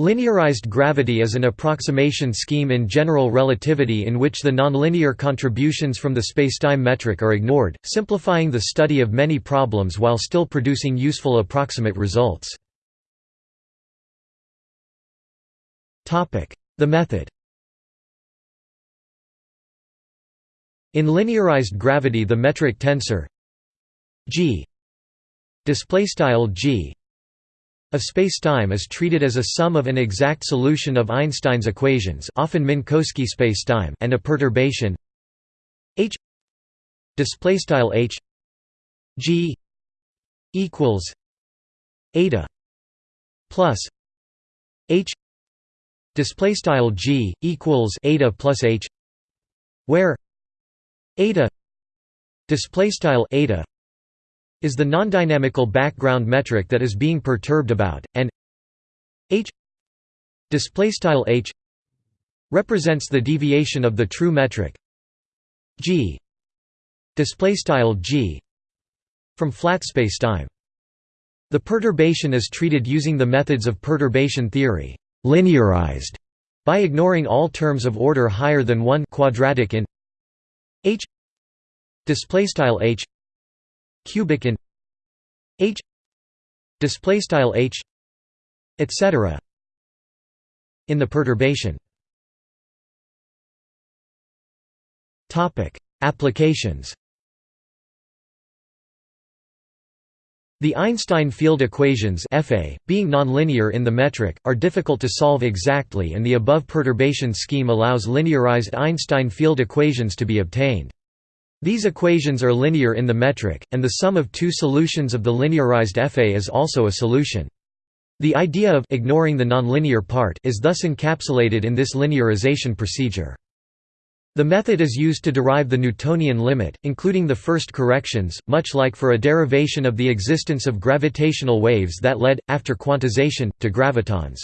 Linearized gravity is an approximation scheme in general relativity in which the nonlinear contributions from the spacetime metric are ignored, simplifying the study of many problems while still producing useful approximate results. The method In linearized gravity the metric tensor g g of spacetime is treated as a sum of an exact solution of Einstein's equations often Minkowski spacetime and a perturbation. H displaystyle h g equals eta plus h displaystyle g equals eta plus h where eta displaystyle eta is the nondynamical background metric that is being perturbed about and h displaystyle h represents the deviation of the true metric g displaystyle g from flat spacetime the perturbation is treated using the methods of perturbation theory linearized by ignoring all terms of order higher than 1 quadratic in h displaystyle h cubic in h displaystyle h etc in the perturbation topic applications The Einstein field equations FA, being nonlinear in the metric, are difficult to solve exactly and the above perturbation scheme allows linearized Einstein field equations to be obtained. These equations are linear in the metric, and the sum of two solutions of the linearized FA is also a solution. The idea of ignoring the nonlinear part is thus encapsulated in this linearization procedure. The method is used to derive the Newtonian limit, including the first corrections, much like for a derivation of the existence of gravitational waves that led, after quantization, to gravitons.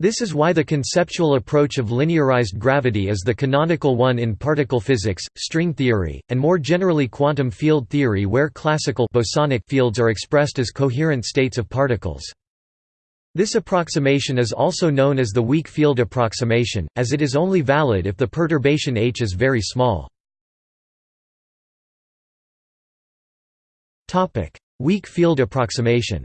This is why the conceptual approach of linearized gravity is the canonical one in particle physics, string theory, and more generally quantum field theory where classical bosonic fields are expressed as coherent states of particles. This approximation is also known as the weak field approximation, as it is only valid if the perturbation h is very small. Weak field approximation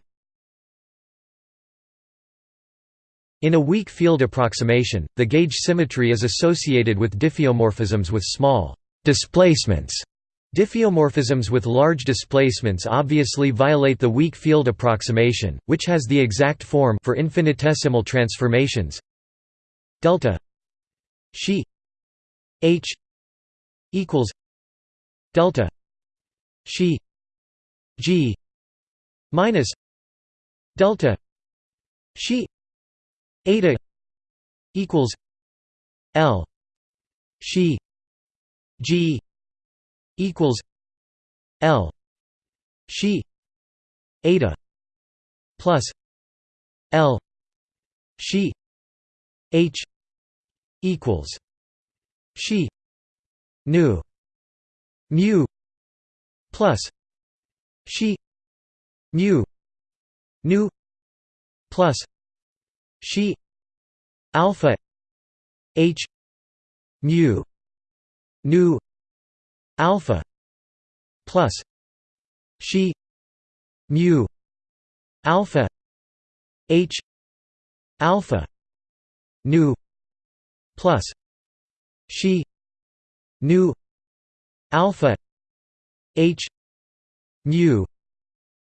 In a weak field approximation, the gauge symmetry is associated with diffeomorphisms with small displacements. Diffeomorphisms with large displacements obviously violate the weak field approximation, which has the exact form for infinitesimal transformations. Delta she h equals delta she g minus delta she eta equals l she g equals L she eta plus L she H equals she nu mu plus she mu nu plus she alpha H mu nu alpha plus she mu alpha h alpha nu plus she nu alpha h mu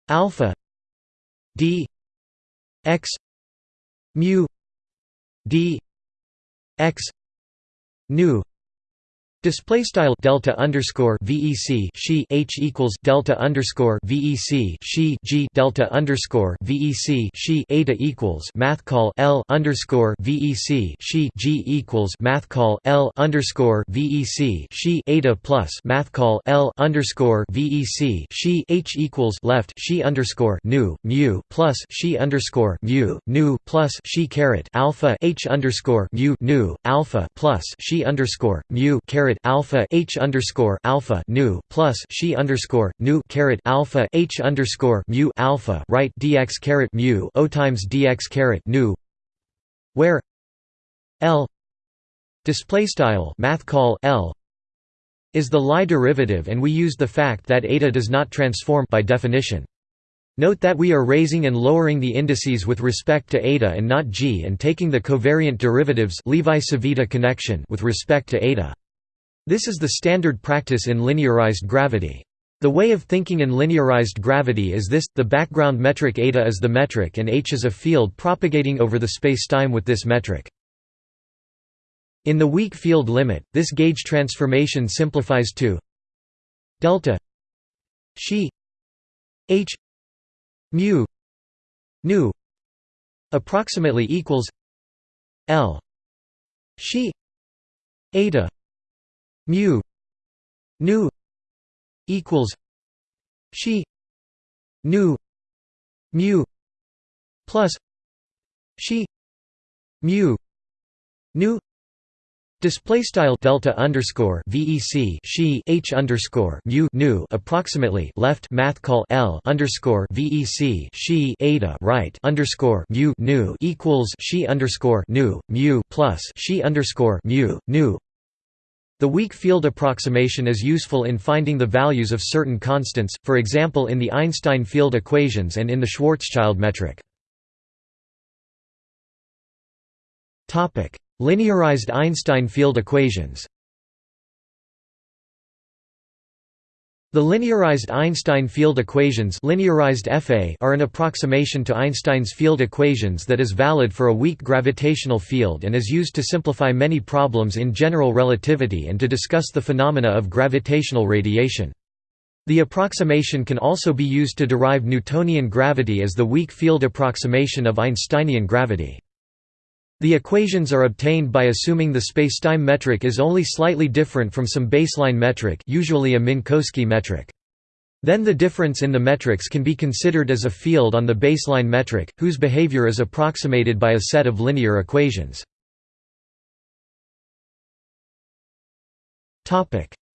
alpha d x mu d x nu Display style delta underscore VEC she H equals delta underscore VEC she G delta underscore VEC she eta equals math call L underscore VEC she G equals math call L underscore VEC she eta plus math call L underscore VEC she H equals left she underscore nu mu plus she underscore mu nu plus she caret alpha H underscore mu nu alpha plus she underscore mu caret alpha h underscore alpha nu plus she underscore nu caret alpha h underscore mu alpha right dx caret mu o times dx caret nu where L display style math call L is the Lie derivative and we used the fact that eta does not transform by definition. Note that we are raising and lowering the indices with respect to eta and not g and taking the covariant derivatives Levi-Civita connection with respect to eta. This is the standard practice in linearized gravity. The way of thinking in linearized gravity is this, the background metric eta is the metric and h is a field propagating over the spacetime with this metric. In the weak field limit, this gauge transformation simplifies to delta she h mu nu approximately equals l she eta mu nu equals she nu mu plus she mu nu Display style delta underscore VEC she H underscore mu nu approximately left math call L underscore VEC she eta right underscore mu nu equals she underscore nu mu plus she underscore mu nu. The weak field approximation is useful in finding the values of certain constants, for example in the Einstein field equations and in the Schwarzschild metric. Linearized Einstein field equations The linearized Einstein field equations linearized FA are an approximation to Einstein's field equations that is valid for a weak gravitational field and is used to simplify many problems in general relativity and to discuss the phenomena of gravitational radiation. The approximation can also be used to derive Newtonian gravity as the weak field approximation of Einsteinian gravity. The equations are obtained by assuming the spacetime metric is only slightly different from some baseline metric usually a Minkowski metric. Then the difference in the metrics can be considered as a field on the baseline metric, whose behavior is approximated by a set of linear equations.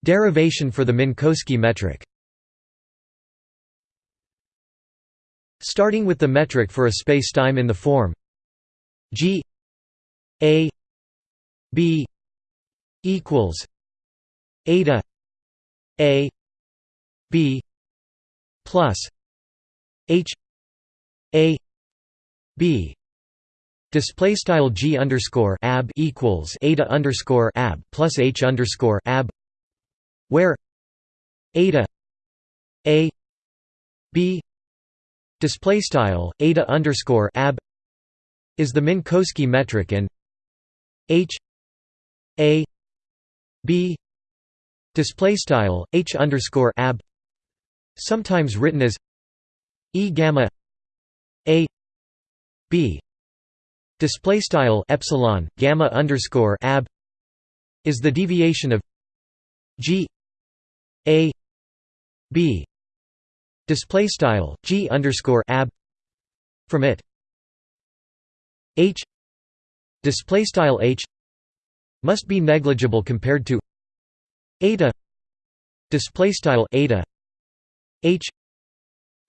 Derivation for the Minkowski metric Starting with the metric for a spacetime in the form g a B equals eta A B plus H A B. Display style g underscore ab equals eta underscore ab plus h underscore ab, where eta a b display style eta underscore ab is the Minkowski metric and H A B display style H underscore ab sometimes written as E gamma A B display style epsilon gamma underscore ab is the deviation of G A B display style G underscore ab from it. H display style h must be negligible compared to eta. Display style eta h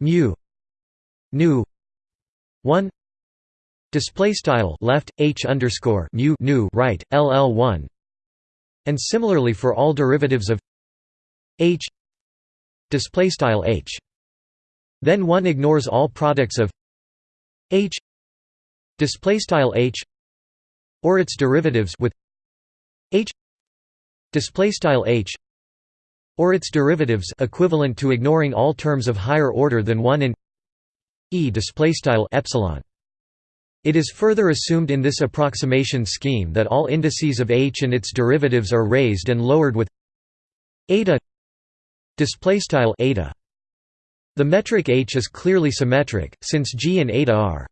mu nu 1 display style left h underscore mu nu right ll1 and similarly for all derivatives of h display style h. Then one ignores all products of h display style h or its derivatives with h display style h or its derivatives equivalent to ignoring all terms of higher order than 1 in e display style epsilon. It is further assumed in this approximation scheme that all indices of h and its derivatives are raised and lowered with eta display style eta. The metric h is clearly symmetric since g and eta are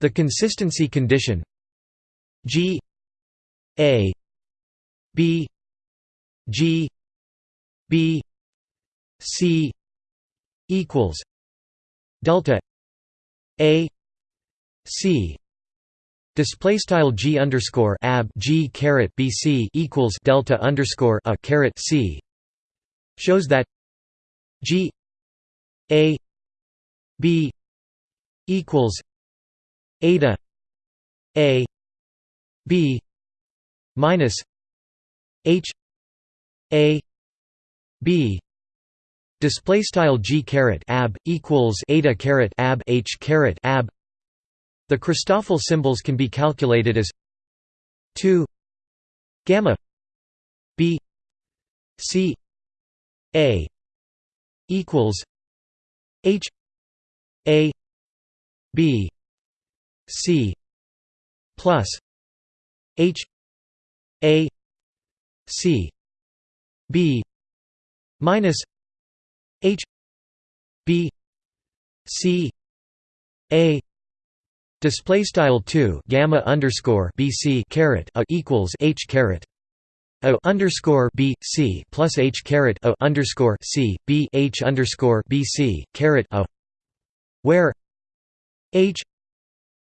the consistency condition G A B G B C equals delta A C. Display style G underscore ab G caret BC equals delta underscore a caret C. Shows that G A B equals eta A b minus h a b display style g caret ab equals eta caret ab h caret ab. The Christoffel symbols can be calculated as 2 gamma b c a equals h a b c plus h a c b minus h b c a display style 2 gamma underscore bc caret a equals h caret. A underscore b c plus h caret a underscore c b h underscore b c caret a where h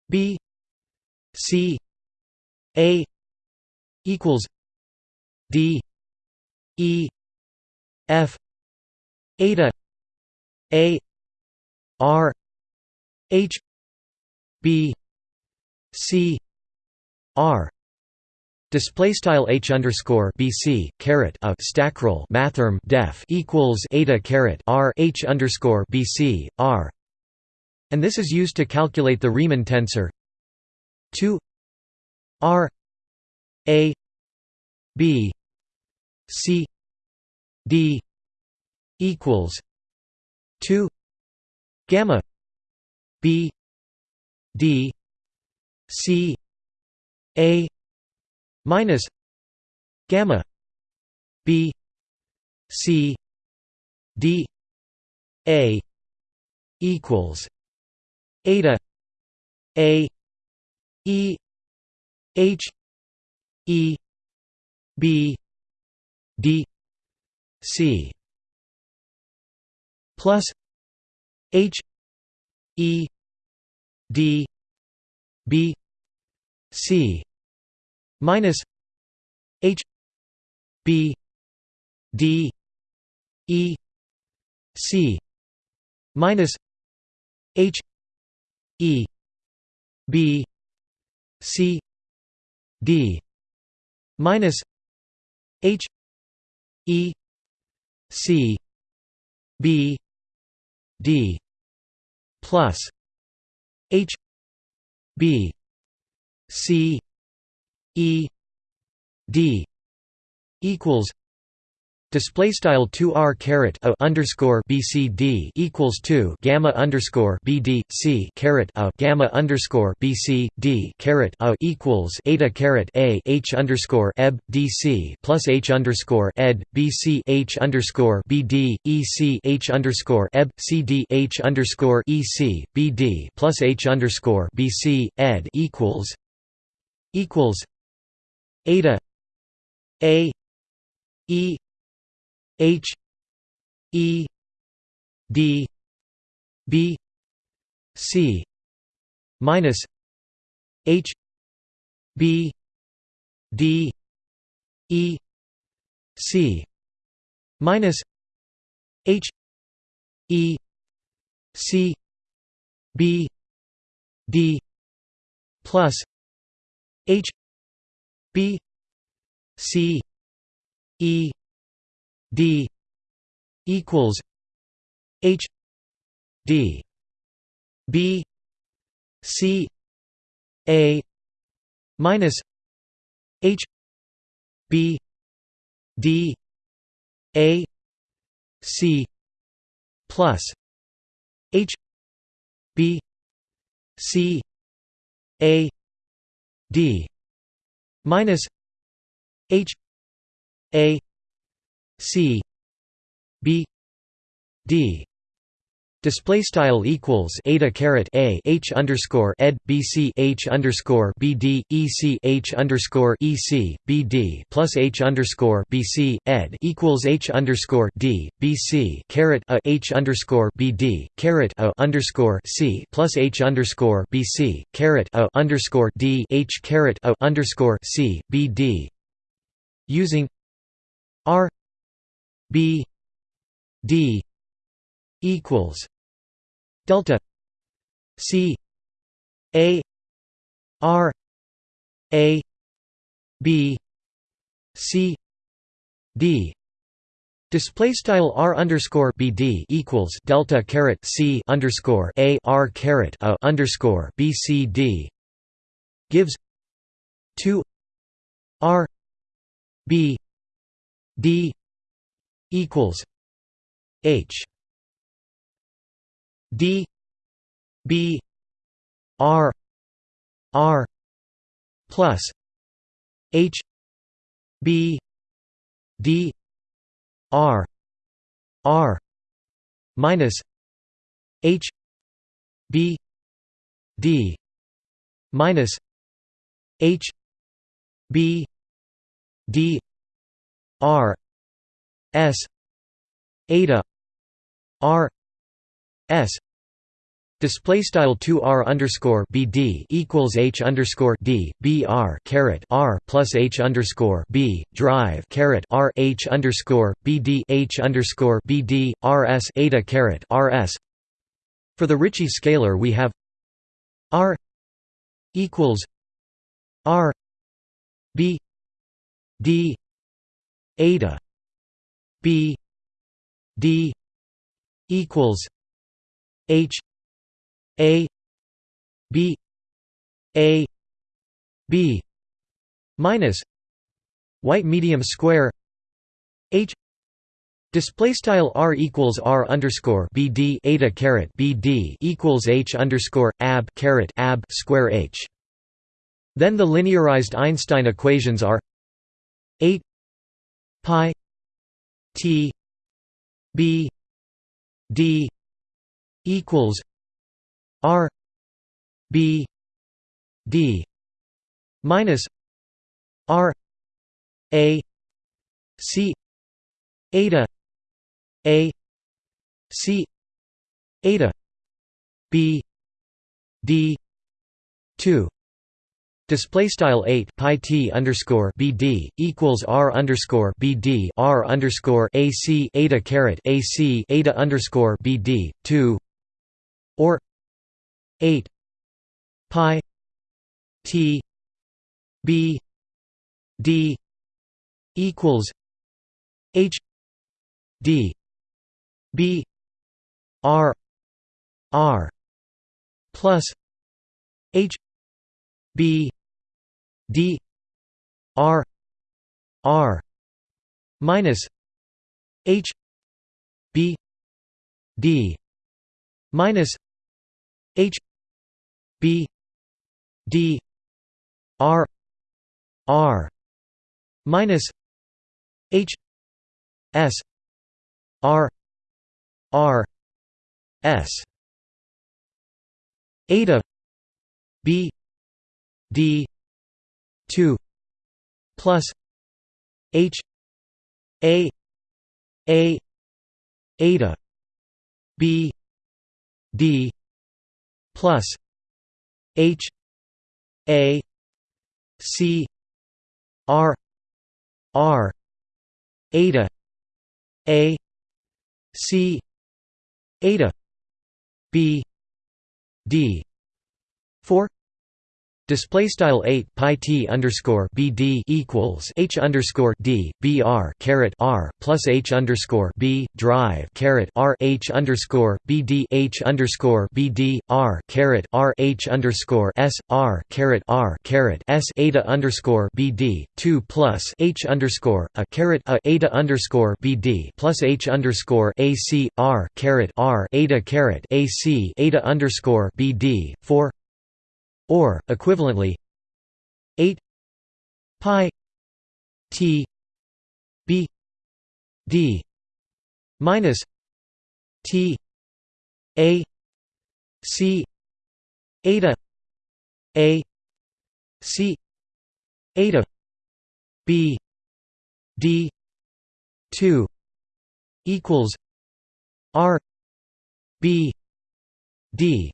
b c a equals d e f eta a r h b c r. Display style h underscore bc caret a stackrel mathrm def equals eta caret r h underscore bc r, and this is used to calculate the Riemann tensor two r a b c d equals two gamma b d c a minus gamma b c d a equals eta a e h e b d c. Plus h e d b c. Minus H B D E C. Minus H E B C D minus H E C B D plus H B C E D equals display style 2r caret a underscore bcd equals 2 gamma underscore bd c caret a gamma underscore bc d caret a equals eta caret a h underscore eb dc plus h underscore ed bc h underscore bd ec h underscore eb cd h underscore ec bd plus h underscore bc ed equals equals eta a e h e d b c minus h b d e c minus h e c b d plus h B C E D equals H D B C A minus H B D A C plus H B C A D minus H A C B D. Display style equals eta caret a h underscore ed bc h underscore bd ec h underscore ec bd plus h underscore bc ed equals h underscore d bc caret a h underscore bd caret a underscore c plus h underscore bc caret a underscore d h caret a underscore c bd using r b d equals delta c a r a b c d. Display style r underscore bd equals delta caret c underscore a r caret a underscore b c d gives two r b d equals h d b r r plus h b d r r minus h b d minus h b d r s eta r s Display style two r underscore b d equals h underscore d b r caret r plus h underscore b drive caret r h underscore b d h underscore b d r s eta caret r s. For the Ricci scalar, we have r equals r b d eta b d equals h a b a b minus white medium square h Display style r equals r underscore b d eta caret b d equals h underscore ab caret ab square h. Then the linearized Einstein equations are eight pi t b d equals R B D minus R A C eta A C eta B D two Display style eight pi t underscore bd equals r underscore bd r underscore ac eta caret ac eta underscore bd two or 8 pi t b d equals h d b r r plus h b d r r minus h b d minus h b d r r minus h s r r s. Eta b d 2 plus h a a eta b d plus H A C R R eta A C eta B D four Display style eight pi t underscore b d equals h underscore d b r caret r plus h underscore b drive caret r h underscore b d h underscore b d r caret r h underscore s r caret r caret s eta underscore b d two plus h underscore a caret a eta underscore b d plus h underscore a c r caret r eta caret a c eta underscore b d four or equivalently 8 pi t b d minus t a c eta a c eta b d 2 equals r b d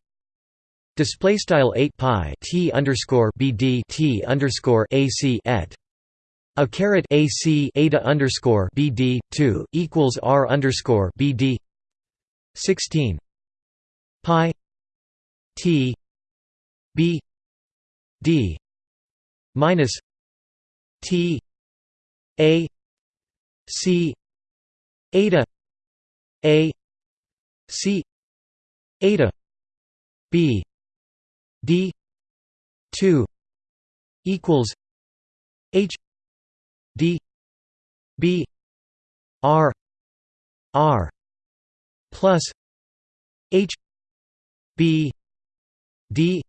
Display style eight pi t underscore bd t underscore ac et. A caret ac eta underscore bd two equals r underscore bd sixteen. Pi t b d minus T A C eta A C eta B D two equals H D B R R plus H B D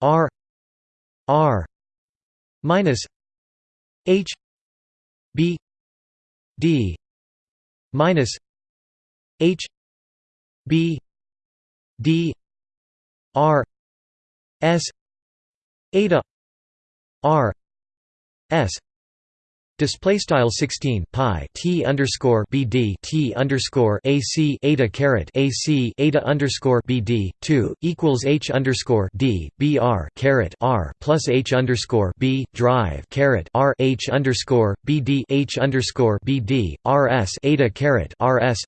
R R minus H B D minus H B D R S eta R S Display style sixteen pi t underscore bd t underscore ac eta caret ac eta underscore bd two equals h underscore d br caret r plus h underscore b drive caret r h underscore bd h underscore bd rs eta caret rs.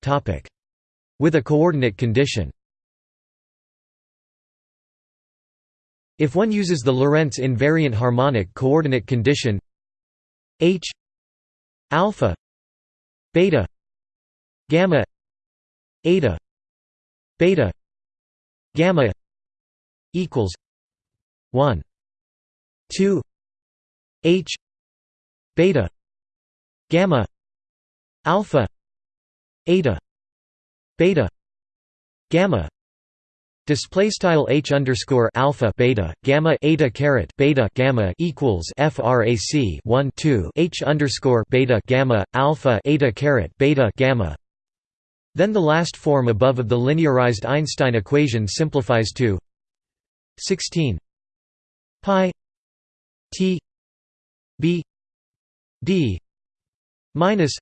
Topic with a coordinate condition. If one uses the Lorentz invariant harmonic coordinate condition h alpha beta gamma eta beta gamma equals 1 2 h beta gamma alpha eta beta gamma Display style h underscore alpha beta gamma eta caret beta gamma equals frac 1 2 h underscore beta gamma alpha eta caret beta gamma. Then the last form above of the linearized Einstein equation simplifies to 16 pi t b d minus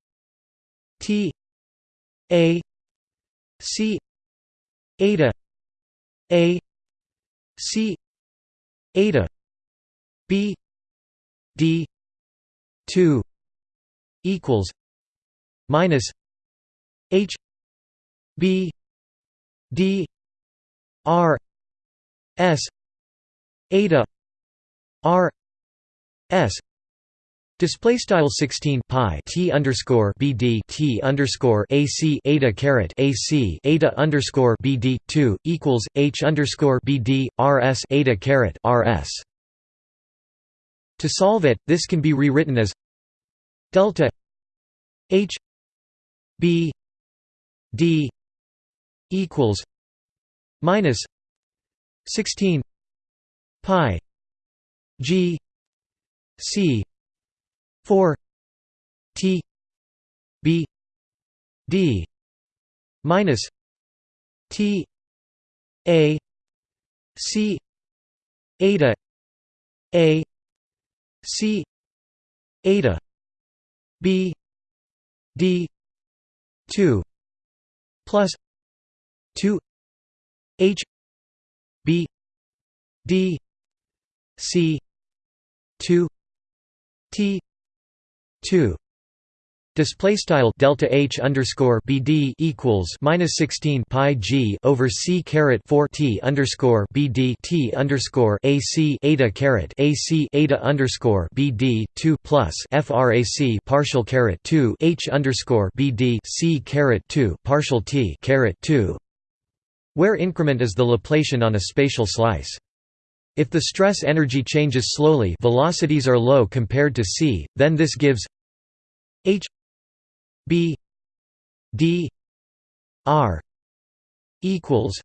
t a c eta a C eta B D two equals minus H B D R S eta R S Display style 16 pi t underscore bd t underscore ac eta caret ac eta underscore bd two equals h underscore bd eta caret rs. To solve it, this can be rewritten as delta h b d equals minus 16 pi g c 4 T B D minus T A C eta A C eta B D two plus two H B D C two T 2 display style delta h underscore bd equals minus 16 pi g over c caret 4 t underscore bd t underscore ac eta caret ac eta underscore bd 2 plus frac partial caret 2 h underscore bd c caret 2 partial t caret 2 where increment is the Laplacian on a spatial slice. If the stress energy changes slowly velocities are low compared to c, then this gives H B D R equals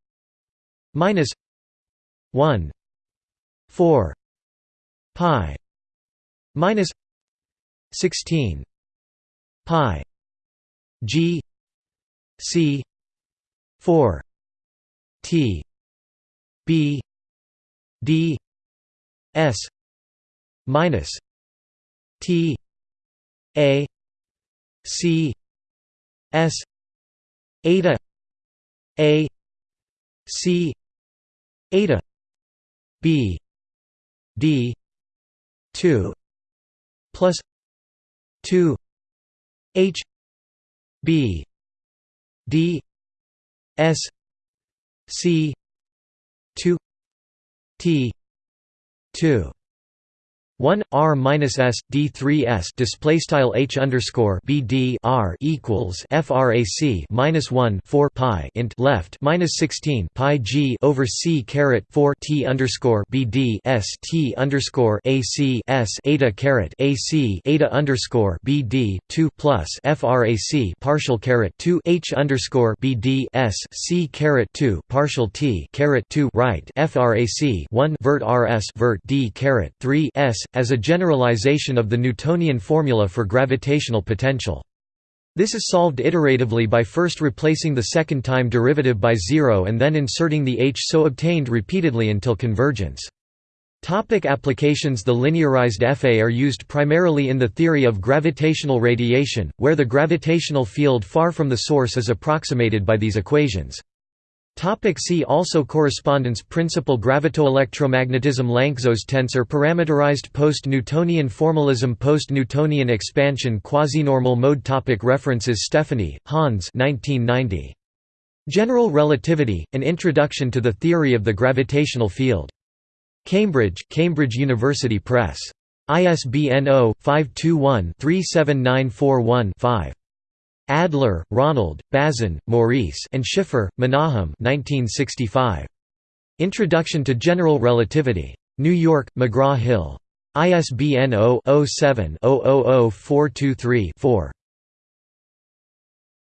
minus one four pi minus sixteen pi G C four T B D S minus T A C S eta A C eta B D two plus two H B D S C two T 2 1 r minus s d 3 s display style h underscore b d r equals frac minus 1 4 pi int left minus 16 pi g over c caret 4 t underscore b d s t underscore a c s eta caret a c eta underscore b d 2 plus frac partial caret 2 h underscore b d s c caret 2 partial t caret 2 right frac 1 vert rs vert d caret 3 s as a generalization of the Newtonian formula for gravitational potential. This is solved iteratively by first replacing the second time derivative by zero and then inserting the h so obtained repeatedly until convergence. Topic applications The linearized FA are used primarily in the theory of gravitational radiation, where the gravitational field far from the source is approximated by these equations. Topic see also Correspondence principle Gravitoelectromagnetism Lanczos tensor Parameterized post-Newtonian formalism Post-Newtonian expansion Quasi-normal mode topic References Stephani, Hans 1990. General Relativity, An Introduction to the Theory of the Gravitational Field. Cambridge, Cambridge University Press. ISBN 0-521-37941-5. Adler, Ronald, Bazin, Maurice and Schiffer, Menahem 1965. Introduction to General Relativity. New York, McGraw-Hill. ISBN 0-07-000423-4.